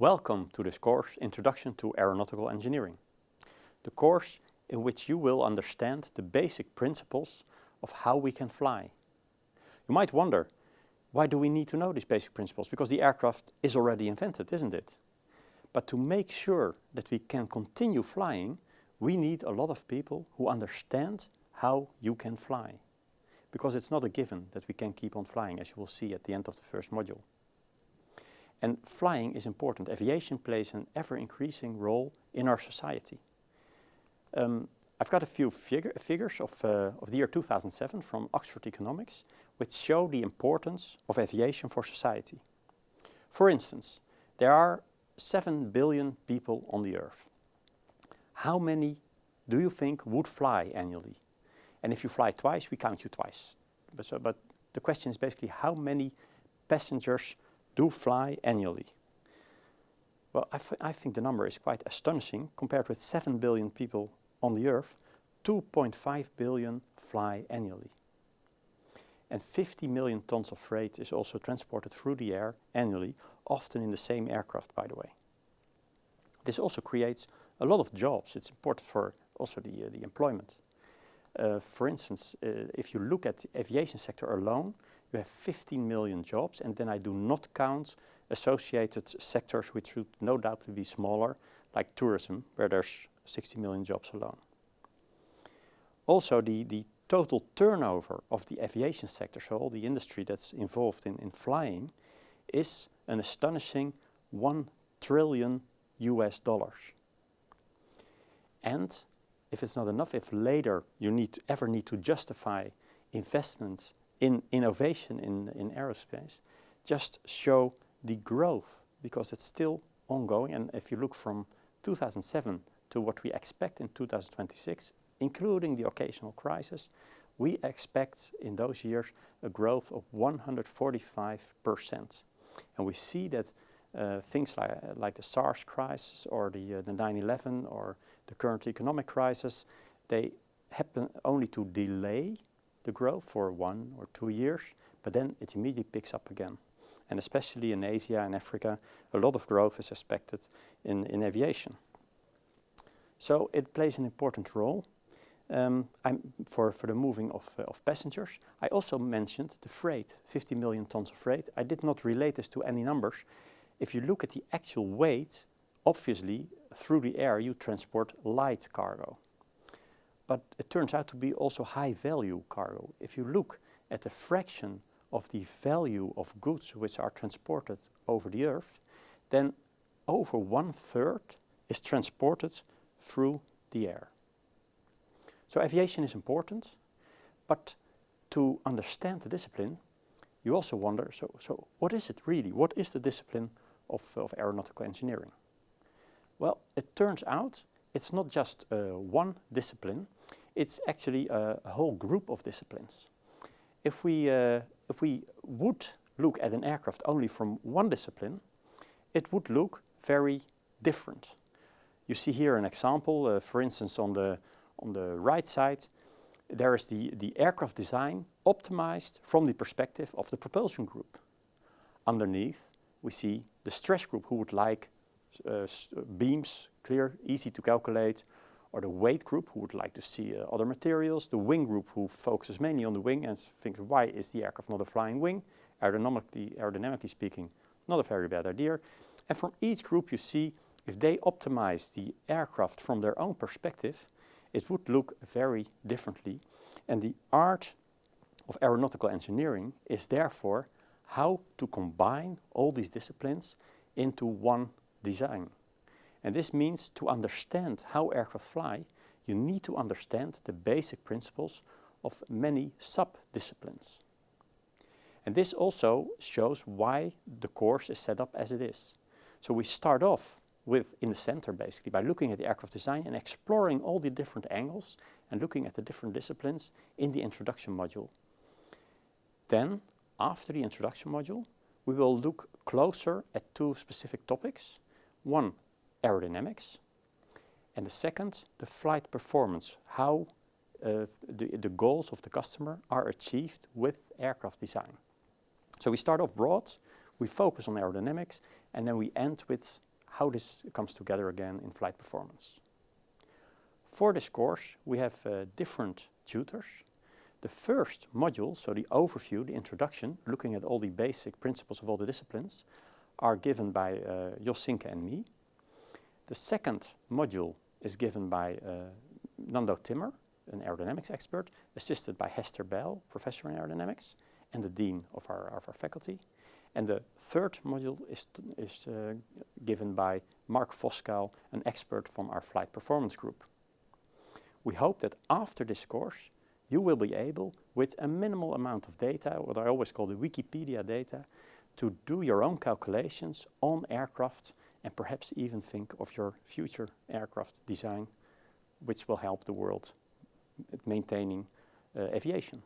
Welcome to this course, Introduction to Aeronautical Engineering. The course in which you will understand the basic principles of how we can fly. You might wonder, why do we need to know these basic principles? Because the aircraft is already invented, isn't it? But to make sure that we can continue flying, we need a lot of people who understand how you can fly. Because it's not a given that we can keep on flying, as you will see at the end of the first module. And flying is important. Aviation plays an ever-increasing role in our society. Um, I've got a few figures of, uh, of the year 2007 from Oxford Economics, which show the importance of aviation for society. For instance, there are 7 billion people on the earth. How many do you think would fly annually? And if you fly twice, we count you twice. But, so, but the question is basically how many passengers do fly annually? Well, I, I think the number is quite astonishing. Compared with 7 billion people on the Earth, 2.5 billion fly annually. And 50 million tons of freight is also transported through the air annually, often in the same aircraft, by the way. This also creates a lot of jobs. It's important for also the, uh, the employment. Uh, for instance, uh, if you look at the aviation sector alone, you have 15 million jobs, and then I do not count associated sectors which would no doubt be smaller, like tourism, where there's 60 million jobs alone. Also, the, the total turnover of the aviation sector, so all the industry that's involved in, in flying, is an astonishing 1 trillion US dollars. And if it's not enough, if later you need to, ever need to justify investment in innovation in, in aerospace, just show the growth because it's still ongoing. And if you look from 2007 to what we expect in 2026, including the occasional crisis, we expect in those years a growth of 145%. And we see that uh, things like, like the SARS crisis or the 9-11 uh, or the current economic crisis, they happen only to delay the growth for one or two years, but then it immediately picks up again. And especially in Asia and Africa, a lot of growth is expected in, in aviation. So it plays an important role um, for, for the moving of, uh, of passengers. I also mentioned the freight, 50 million tons of freight. I did not relate this to any numbers. If you look at the actual weight, obviously through the air you transport light cargo. But it turns out to be also high value cargo. If you look at the fraction of the value of goods which are transported over the earth, then over one third is transported through the air. So aviation is important, but to understand the discipline, you also wonder, so, so what is it really? What is the discipline of, of aeronautical engineering? Well, it turns out it's not just uh, one discipline, it's actually a, a, whole group of disciplines. If we, uh, if we would look at an aircraft only from one discipline, it would look very different. You see here an example, uh, for instance on the, on the right side, there is the, the aircraft design optimized from the perspective of the propulsion group. Underneath we see the stress group who would like uh, beams, clear, easy to calculate, or the weight group who would like to see uh, other materials, the wing group who focuses mainly on the wing and thinks why is the aircraft not a flying wing, aerodynamically, aerodynamically speaking, not a very bad idea. And from each group you see if they optimize the aircraft from their own perspective, it would look very differently. And the art of aeronautical engineering is therefore how to combine all these disciplines into one design. And this means to understand how aircraft fly, you need to understand the basic principles of many sub-disciplines. And this also shows why the course is set up as it is. So we start off with in the center basically by looking at the aircraft design and exploring all the different angles and looking at the different disciplines in the introduction module. Then after the introduction module we will look closer at two specific topics. One aerodynamics and the second the flight performance, how uh, the, the goals of the customer are achieved with aircraft design. So we start off broad, we focus on aerodynamics and then we end with how this comes together again in flight performance. For this course we have uh, different tutors. The first module, so the overview, the introduction, looking at all the basic principles of all the disciplines, are given by uh, Jos Sinke and me. The second module is given by uh, Nando Timmer, an aerodynamics expert, assisted by Hester Bijl, professor in aerodynamics, and the dean of our, of our faculty. And the third module is, is uh, given by Mark Voskuijl, an expert from our flight performance group. We hope that after this course, you will be able, with a minimal amount of data, what I always call the Wikipedia data, to do your own calculations on aircraft and perhaps even think of your future aircraft design, which will help the world maintaining uh, aviation.